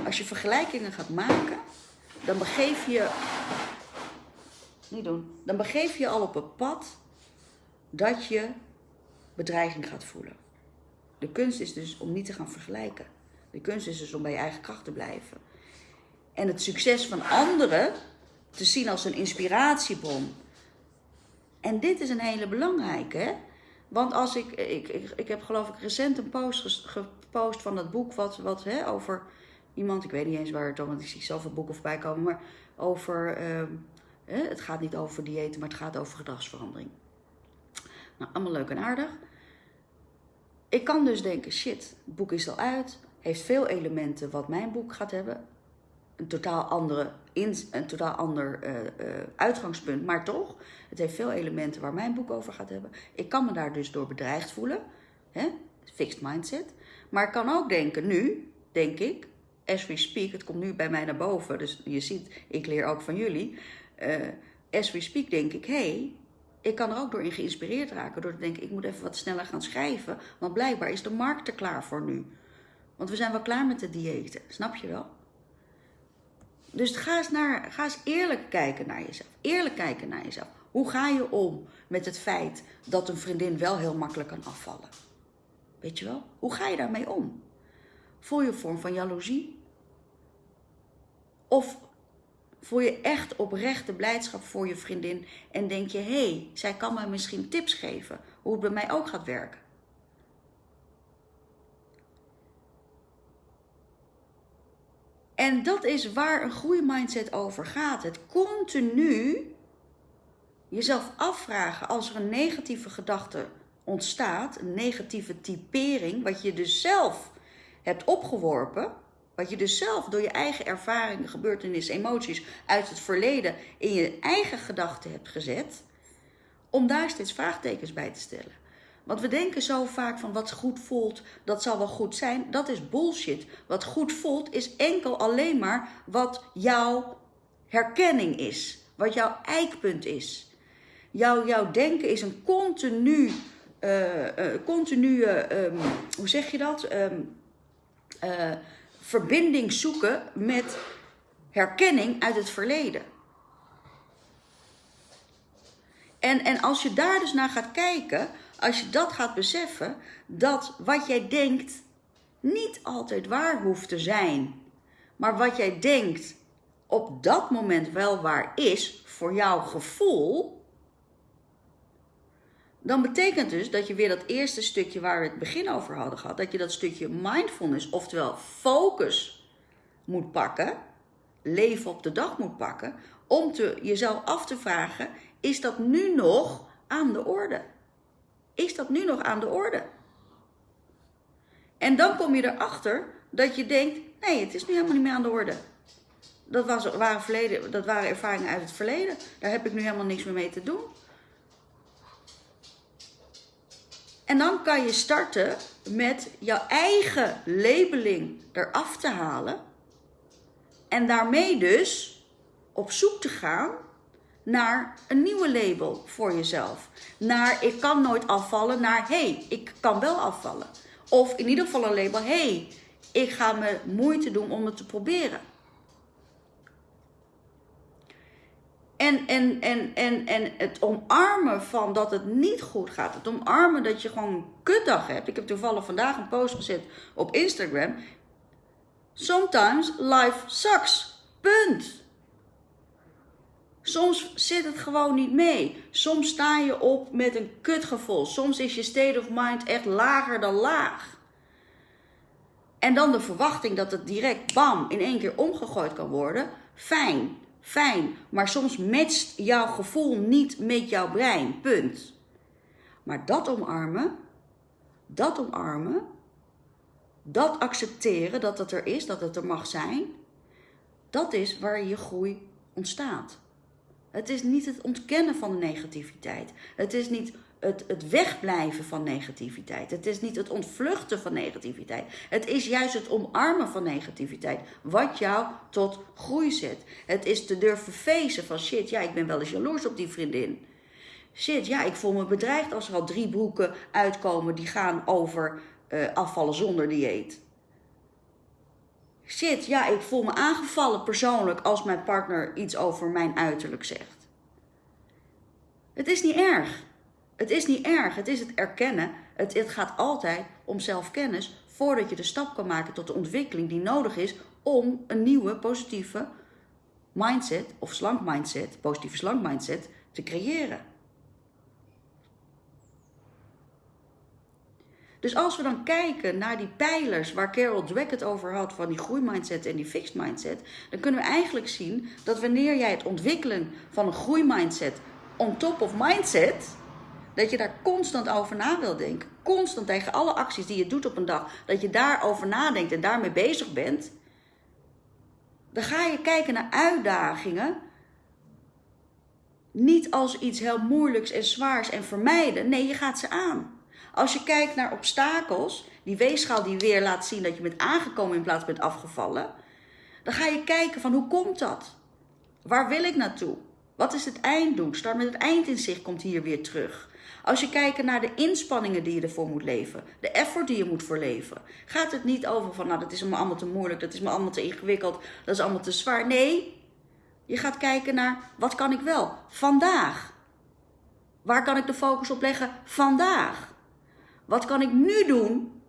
Als je vergelijkingen gaat maken. Dan begeef je. Niet doen. Dan begeef je al op een pad. Dat je bedreiging gaat voelen. De kunst is dus om niet te gaan vergelijken. De kunst is dus om bij je eigen kracht te blijven en het succes van anderen te zien als een inspiratiebron. En dit is een hele belangrijke, hè? Want als ik, ik, ik, ik heb geloof ik recent een post gepost van dat boek wat, wat hè, over iemand, ik weet niet eens waar het om, want ik zie zoveel boeken voorbij komen, maar over, uh, hè, het gaat niet over diëten, maar het gaat over gedragsverandering. Nou, allemaal leuk en aardig. Ik kan dus denken, shit, het boek is al uit, heeft veel elementen wat mijn boek gaat hebben een totaal, andere een totaal ander uh, uh, uitgangspunt, maar toch, het heeft veel elementen waar mijn boek over gaat hebben. Ik kan me daar dus door bedreigd voelen, hè? fixed mindset. Maar ik kan ook denken, nu, denk ik, as we speak, het komt nu bij mij naar boven, dus je ziet, ik leer ook van jullie. Uh, as we speak denk ik, hé, hey, ik kan er ook door in geïnspireerd raken, door te denken, ik moet even wat sneller gaan schrijven, want blijkbaar is de markt er klaar voor nu. Want we zijn wel klaar met de diëten, snap je wel? Dus ga eens, naar, ga eens eerlijk kijken naar jezelf. Eerlijk kijken naar jezelf. Hoe ga je om met het feit dat een vriendin wel heel makkelijk kan afvallen? Weet je wel? Hoe ga je daarmee om? Voel je een vorm van jaloezie? Of voel je echt oprechte blijdschap voor je vriendin en denk je, hé, hey, zij kan me misschien tips geven hoe het bij mij ook gaat werken? En dat is waar een groeimindset over gaat. Het continu jezelf afvragen als er een negatieve gedachte ontstaat, een negatieve typering, wat je dus zelf hebt opgeworpen, wat je dus zelf door je eigen ervaringen, gebeurtenissen, emoties uit het verleden in je eigen gedachten hebt gezet, om daar steeds vraagtekens bij te stellen. Want we denken zo vaak van wat goed voelt, dat zal wel goed zijn. Dat is bullshit. Wat goed voelt is enkel alleen maar wat jouw herkenning is. Wat jouw eikpunt is. Jouw, jouw denken is een continu, uh, uh, continue, um, hoe zeg je dat? Um, verbinding zoeken met herkenning uit het verleden. En, en als je daar dus naar gaat kijken, als je dat gaat beseffen, dat wat jij denkt niet altijd waar hoeft te zijn, maar wat jij denkt op dat moment wel waar is voor jouw gevoel, dan betekent dus dat je weer dat eerste stukje waar we het begin over hadden gehad, dat je dat stukje mindfulness, oftewel focus, moet pakken, leven op de dag moet pakken, om te, jezelf af te vragen: is dat nu nog aan de orde? Is dat nu nog aan de orde? En dan kom je erachter dat je denkt: nee, het is nu helemaal niet meer aan de orde. Dat, was, waren, verleden, dat waren ervaringen uit het verleden. Daar heb ik nu helemaal niks meer mee te doen. En dan kan je starten met jouw eigen labeling eraf te halen. En daarmee dus op zoek te gaan naar een nieuwe label voor jezelf. Naar ik kan nooit afvallen, naar hey, ik kan wel afvallen. Of in ieder geval een label, hey, ik ga me moeite doen om het te proberen. En, en, en, en, en het omarmen van dat het niet goed gaat. Het omarmen dat je gewoon een kutdag hebt. Ik heb toevallig vandaag een post gezet op Instagram. Sometimes life sucks. Punt. Soms zit het gewoon niet mee. Soms sta je op met een kutgevoel. Soms is je state of mind echt lager dan laag. En dan de verwachting dat het direct bam in één keer omgegooid kan worden. Fijn fijn, maar soms matcht jouw gevoel niet met jouw brein. Punt. Maar dat omarmen, dat omarmen, dat accepteren dat het er is, dat het er mag zijn, dat is waar je groei ontstaat. Het is niet het ontkennen van de negativiteit. Het is niet het, het wegblijven van negativiteit. Het is niet het ontvluchten van negativiteit. Het is juist het omarmen van negativiteit. Wat jou tot groei zet. Het is te durven feesten van shit, ja, ik ben wel eens jaloers op die vriendin. Shit, ja, ik voel me bedreigd als er al drie broeken uitkomen die gaan over uh, afvallen zonder dieet. Shit, ja, ik voel me aangevallen persoonlijk als mijn partner iets over mijn uiterlijk zegt. Het is niet erg. Het is niet erg, het is het erkennen. Het, het gaat altijd om zelfkennis voordat je de stap kan maken tot de ontwikkeling die nodig is om een nieuwe positieve mindset of slank mindset, positieve slank mindset te creëren. Dus als we dan kijken naar die pijlers waar Carol Dweck het over had, van die groeimindset en die fixed mindset, dan kunnen we eigenlijk zien dat wanneer jij het ontwikkelen van een groeimindset on top of mindset, dat je daar constant over na wil denken. Constant tegen alle acties die je doet op een dag. Dat je daarover nadenkt en daarmee bezig bent. Dan ga je kijken naar uitdagingen. Niet als iets heel moeilijks en zwaars en vermijden. Nee, je gaat ze aan. Als je kijkt naar obstakels, die weegschaal die weer laat zien dat je bent aangekomen in plaats van bent afgevallen. Dan ga je kijken van hoe komt dat? Waar wil ik naartoe? Wat is het einddoel? Start met het eind in zich komt hier weer terug. Als je kijkt naar de inspanningen die je ervoor moet leven, de effort die je moet verleven, gaat het niet over van, nou, dat is me allemaal te moeilijk, dat is me allemaal te ingewikkeld, dat is allemaal te zwaar. Nee, je gaat kijken naar, wat kan ik wel vandaag? Waar kan ik de focus op leggen vandaag? Wat kan ik nu doen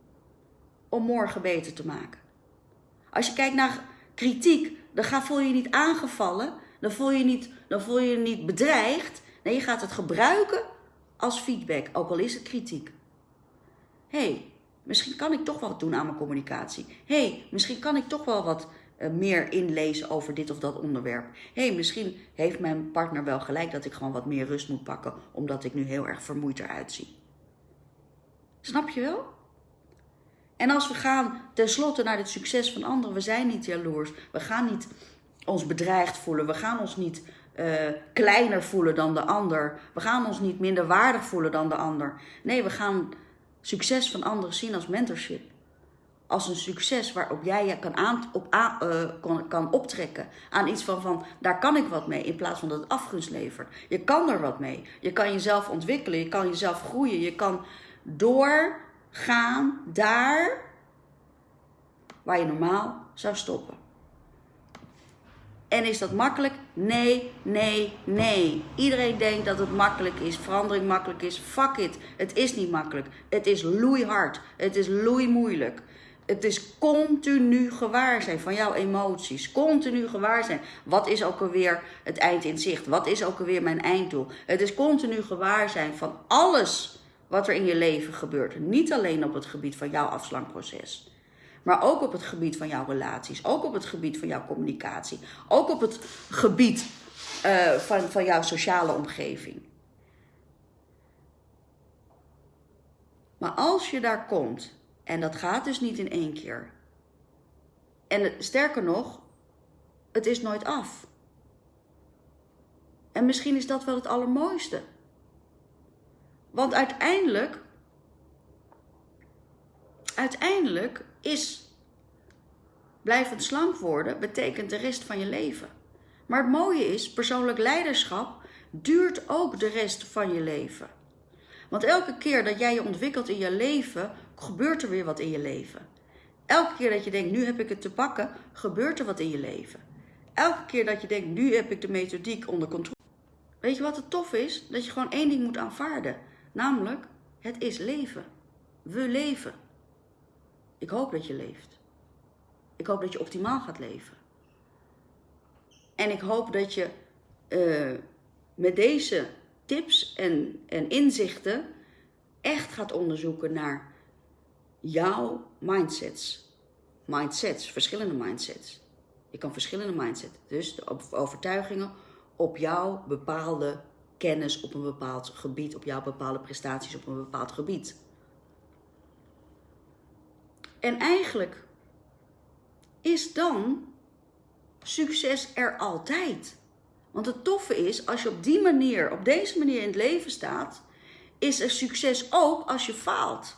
om morgen beter te maken? Als je kijkt naar kritiek, dan voel je je niet aangevallen. Dan voel je niet, dan voel je je niet bedreigd. Nee, je gaat het gebruiken als feedback, ook al is het kritiek. Hey, misschien kan ik toch wat doen aan mijn communicatie. Hey, misschien kan ik toch wel wat uh, meer inlezen over dit of dat onderwerp. Hey, misschien heeft mijn partner wel gelijk dat ik gewoon wat meer rust moet pakken, omdat ik nu heel erg vermoeid eruit zie. Snap je wel? En als we gaan tenslotte naar het succes van anderen, we zijn niet jaloers, we gaan niet ons bedreigd voelen, we gaan ons niet uh, kleiner voelen dan de ander, we gaan ons niet minder waardig voelen dan de ander. Nee, we gaan succes van anderen zien als mentorship. Als een succes waarop jij je kan, aan, op, uh, kan, kan optrekken. Aan iets van, van, daar kan ik wat mee. In plaats van dat het afgunst levert. Je kan er wat mee. Je kan jezelf ontwikkelen. Je kan jezelf groeien. Je kan doorgaan daar waar je normaal zou stoppen. En is dat makkelijk? Nee, nee, nee. Iedereen denkt dat het makkelijk is, verandering makkelijk is. Fuck it. Het is niet makkelijk. Het is loeihard. Het is loeimoeilijk. Het is continu gewaar zijn van jouw emoties. Continu gewaar zijn. Wat is ook alweer het eind in zicht? Wat is ook alweer mijn einddoel? Het is continu gewaar zijn van alles wat er in je leven gebeurt. Niet alleen op het gebied van jouw afslankproces. Maar ook op het gebied van jouw relaties. Ook op het gebied van jouw communicatie. Ook op het gebied uh, van, van jouw sociale omgeving. Maar als je daar komt, en dat gaat dus niet in één keer. En sterker nog, het is nooit af. En misschien is dat wel het allermooiste. Want uiteindelijk, uiteindelijk is blijvend slank worden, betekent de rest van je leven. Maar het mooie is, persoonlijk leiderschap duurt ook de rest van je leven. Want elke keer dat jij je ontwikkelt in je leven, gebeurt er weer wat in je leven. Elke keer dat je denkt, nu heb ik het te pakken, gebeurt er wat in je leven. Elke keer dat je denkt, nu heb ik de methodiek onder controle. Weet je wat het tof is? Dat je gewoon één ding moet aanvaarden. Namelijk, het is leven. We leven. Ik hoop dat je leeft. Ik hoop dat je optimaal gaat leven. En ik hoop dat je uh, met deze tips en, en inzichten echt gaat onderzoeken naar jouw mindsets. Mindsets, verschillende mindsets. Je kan verschillende mindsets, dus de overtuigingen op jouw bepaalde kennis op een bepaald gebied, op jouw bepaalde prestaties op een bepaald gebied. En eigenlijk is dan succes er altijd. Want het toffe is, als je op die manier, op deze manier in het leven staat, is er succes ook als je faalt.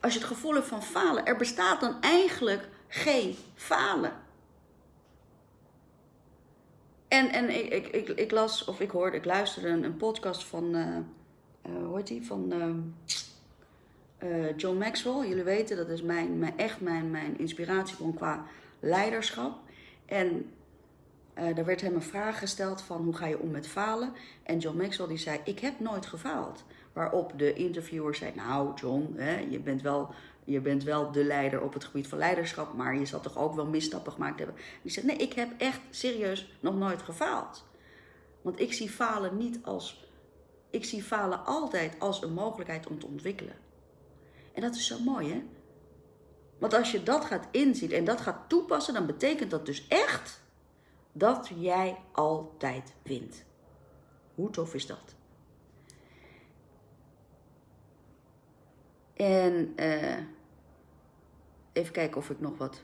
Als je het gevoel hebt van falen, er bestaat dan eigenlijk geen falen. En, en ik, ik, ik, las, of ik hoorde, ik luisterde een, podcast van, uh, uh, hoe heet die, van uh, John Maxwell. Jullie weten, dat is mijn, mijn, echt mijn, mijn inspiratiebron qua leiderschap. En uh, daar werd hem een vraag gesteld van hoe ga je om met falen? En John Maxwell die zei, ik heb nooit gefaald. Waarop de interviewer zei, nou John, hè, je, bent wel, je bent wel de leider op het gebied van leiderschap, maar je zal toch ook wel misstappen gemaakt hebben. Die zei, nee, ik heb echt serieus nog nooit gefaald. Want ik zie falen niet als, ik zie falen altijd als een mogelijkheid om te ontwikkelen. En dat is zo mooi hè. Want als je dat gaat inzien en dat gaat toepassen, dan betekent dat dus echt dat jij altijd wint. Hoe tof is dat? En uh, even kijken of ik nog wat.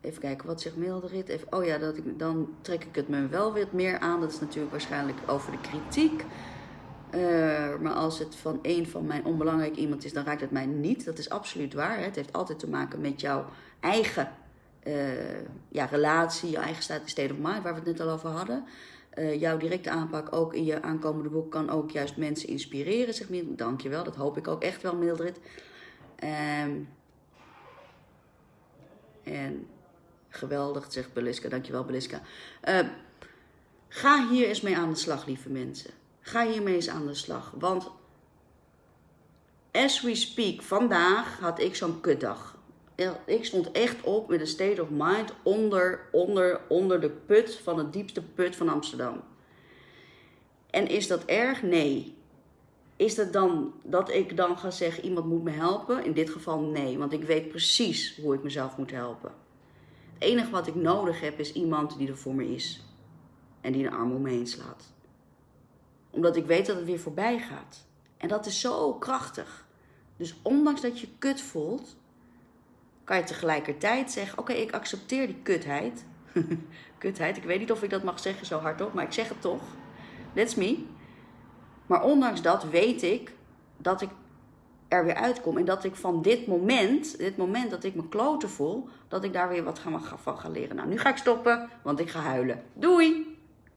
Even kijken, wat zegt Mildred? Even, oh ja, dat ik, dan trek ik het me wel weer meer aan. Dat is natuurlijk waarschijnlijk over de kritiek. Uh, maar als het van een van mijn onbelangrijk iemand is, dan raakt het mij niet. Dat is absoluut waar. Hè? Het heeft altijd te maken met jouw eigen uh, ja, relatie, je eigen state of mind, waar we het net al over hadden. Uh, jouw directe aanpak ook in je aankomende boek kan ook juist mensen inspireren, zeg je Dankjewel, dat hoop ik ook echt wel, Mildred. Um, en geweldig, zegt Beliska. Dankjewel, Beliska. Ga hier eens mee aan de slag, lieve mensen. Ga hiermee eens aan de slag. Want as we speak, vandaag had ik zo'n kutdag ik stond echt op met een state of mind onder, onder, onder de put van het diepste put van Amsterdam. En is dat erg? Nee. Is het dan dat ik dan ga zeggen iemand moet me helpen? In dit geval nee, want ik weet precies hoe ik mezelf moet helpen. Het enige wat ik nodig heb is iemand die er voor me is. En die een arm om me heen slaat. Omdat ik weet dat het weer voorbij gaat. En dat is zo krachtig. Dus ondanks dat je kut voelt, kan je tegelijkertijd zeggen: Oké, ik accepteer die kutheid. kutheid, ik weet niet of ik dat mag zeggen zo hardop, maar ik zeg het toch. That's me. Maar ondanks dat weet ik dat ik er weer uitkom. En dat ik van dit moment, dit moment dat ik me kloten voel, dat ik daar weer wat van ga leren. Nou, nu ga ik stoppen, want ik ga huilen. Doei!